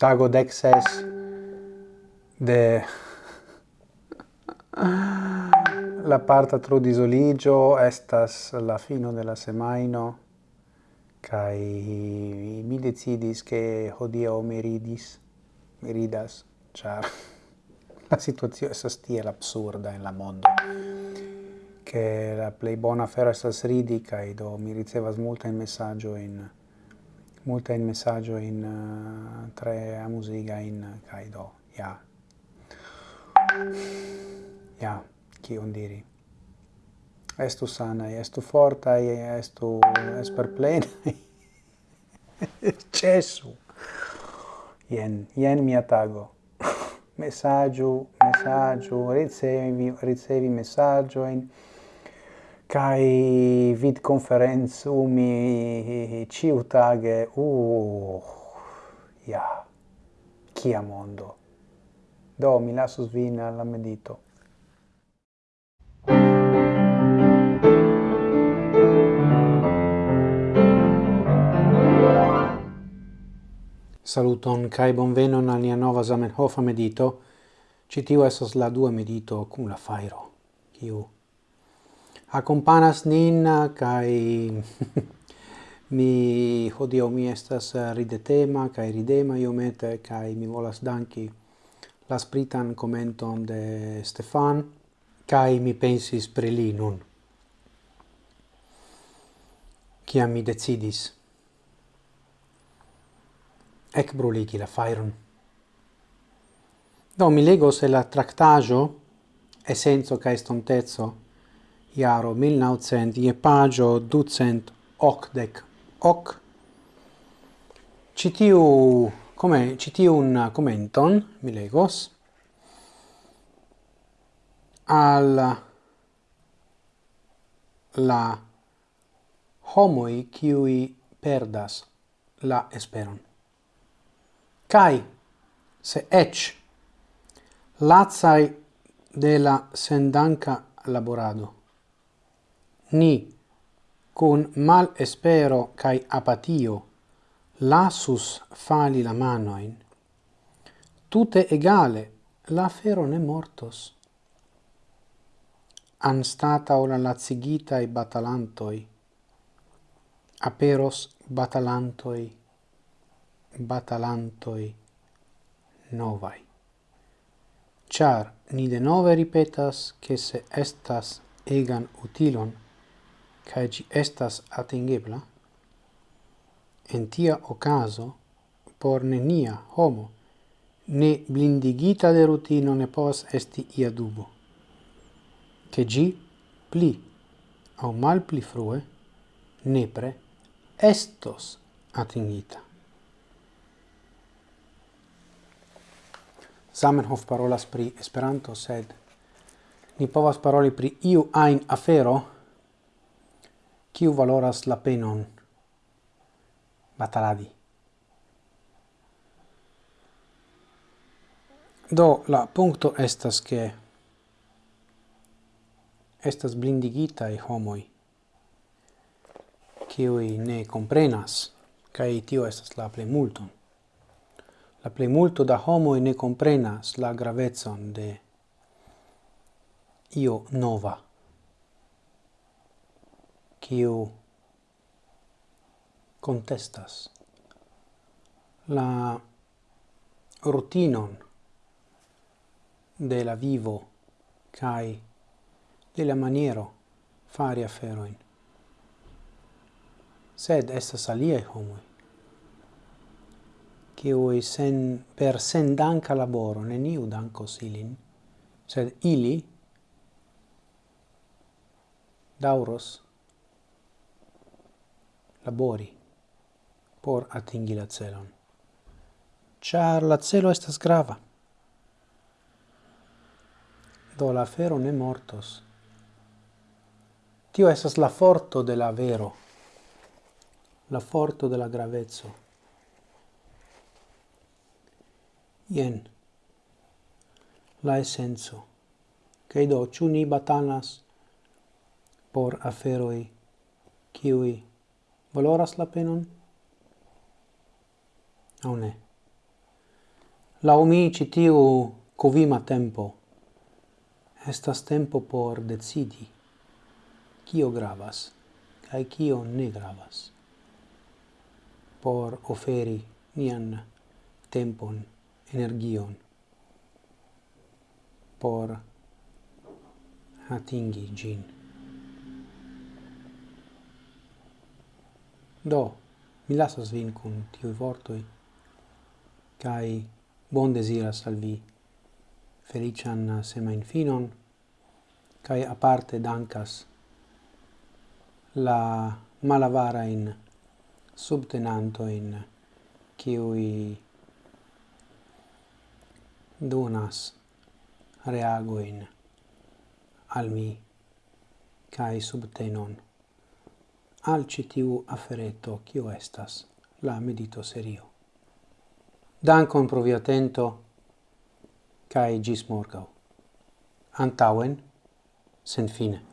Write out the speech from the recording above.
tago dexes ses de la parta tro disoligio estas la fino della semaino kai mi decidis che hodio meridis meridas char la situazione è tiel absurda in la mondo che la plei bona fera sta ridi kai do mi ricevas multa in messaggio in multa in messaggio in uh, tre a musica in Kaido. Ja. Ja, kion diri. Estu sanai, estu fortai, estu esper plena Cesu. Ien, ien mia tago. messaggio, messaggio, ricevi, ricevi messaggio in kai vid u mi ciu tage uh ja kia mondo do mi lasso svina alla medito Saluton kai bonvenon al nia nova Zamenhof medito. Citiu esas la dua medito cum la fairo. Kiu accompanas nin kai mi oh hodio mi estas ridetema kai ridema iomete kai mi volas danki la spritan commenton de Stefan kai mi pensis pri li nun. Kiam mi decidis? Ec bruligi la fairon. Do mi legos se la tractajo essenzo kai estontezo iaro 1900 ie pagio 280 hoc citiu come citiun commenton mi legos al la homoi qui perdas la esperon. kai se ech lazai de la sendanca laborado, ni con mal espero cae apatio lasus fali la manoin. Tute egale, la fero ne mortos. Anstata ora lazigita e batalantoi, aperos batalantoi, batalantoi novai. Char ni de nove ripetas che se estas egan utilon, cae gi estas atingebla, en tia ocaso por nenia homo ne blindigita de rutino ne povas esti ia dubo, che gi pli au mal pli frue nepre estos atingita. Zamenhof parolas pri Esperanto, sed ni povas paroli pri iu ajn afero Kiu valoras la penon bataladi. Do la punto estas che estas blindigita e homoi kiui ne comprenas kai tio estas la plej multon. La plej multo da homoj ne comprenas la gravezon de io nova kiu contestas. La rutinon de la vivo kai de la maniero fari aferoin. Sed estas aliai homoi oi sen per sen danka laboro neniu danco silin sed ili dauros labori por atingi la celon. Char la celo estas grava. Do la fero ne mortos. Tio estas la forto de la vero, la forto de la gravezzo. Ien, la essenzo, che do ciu ni batanas por aferoi, kiui valoras la penon? Au ne? Lau mi citiu covima tempo estas tempo por decidi kio gravas kaj kio ne gravas por oferi nian tempon, energion por atingi gin. Do, mi lasas vin cun tiui vortoi, cae bon desiras al vi felician semain finon, cae aparte dancas la malavara in subtenanto in kiui donas reagoin al mi kai subtenon al citiu afereto kio estas la medito serio. Dankon pro via atento kaj gis morgau. Antauen, sen fine.